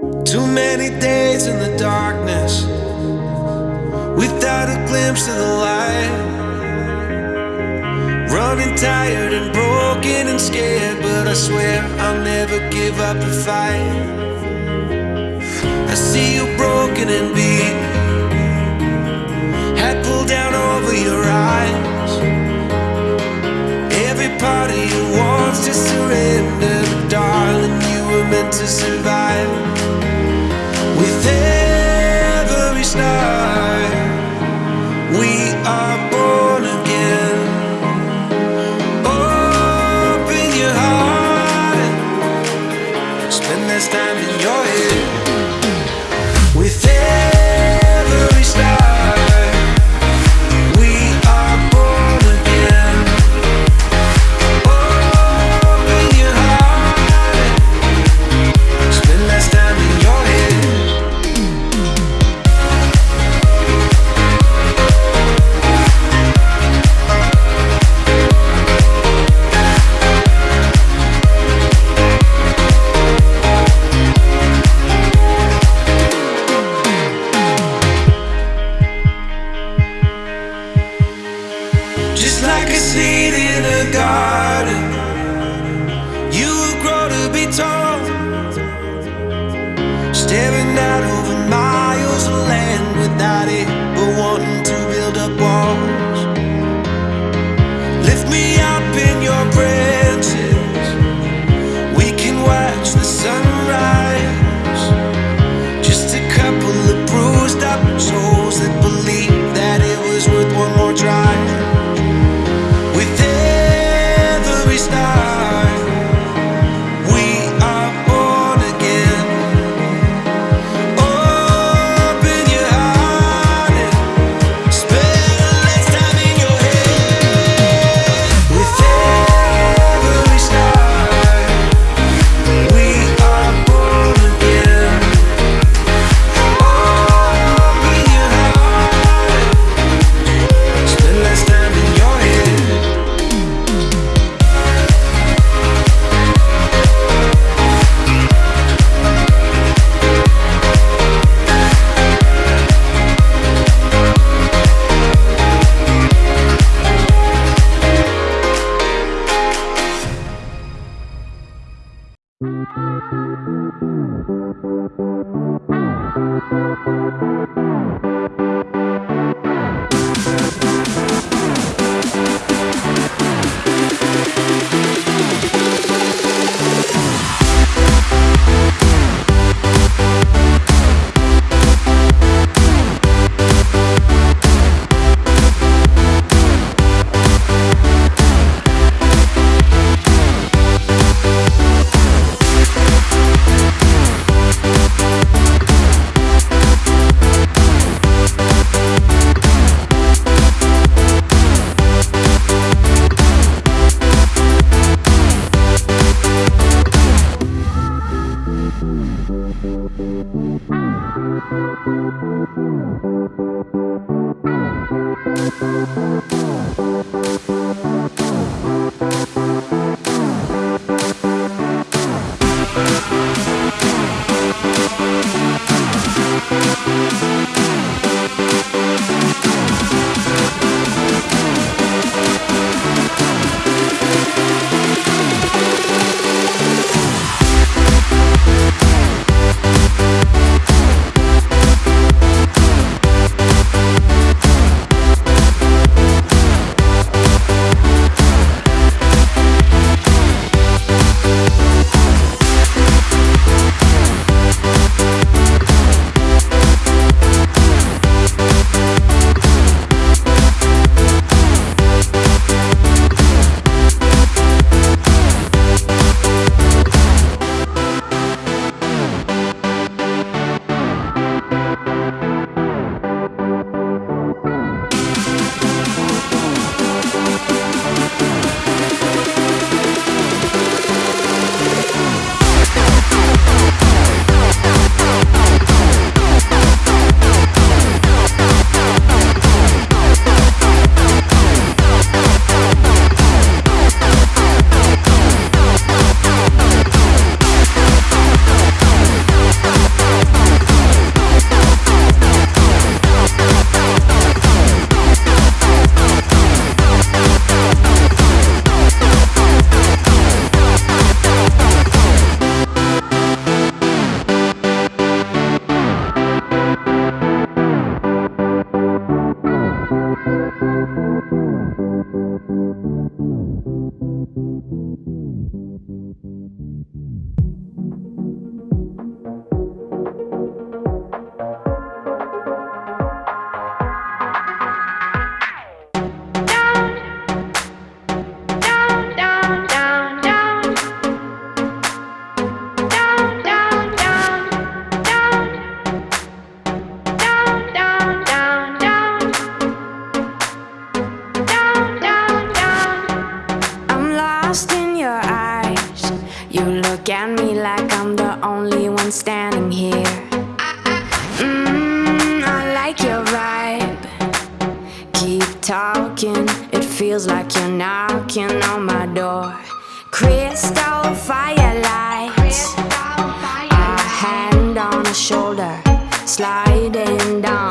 Too many days in the darkness without a glimpse of the light. Running tired and broken and scared, but I swear I'll never give up the fight. I see you broken and beat, spend less time in your head. With every Out over miles of land without it, but wanting to build up walls. Lift me up in your branches. We can watch the sunrise. Just a couple of bruised up souls that believe that it was worth one more try. With every star, Thank you. Thank you. Standing here. Mmm, I like your vibe. Keep talking, it feels like you're knocking on my door. Crystal firelights, a hand on a shoulder, sliding down,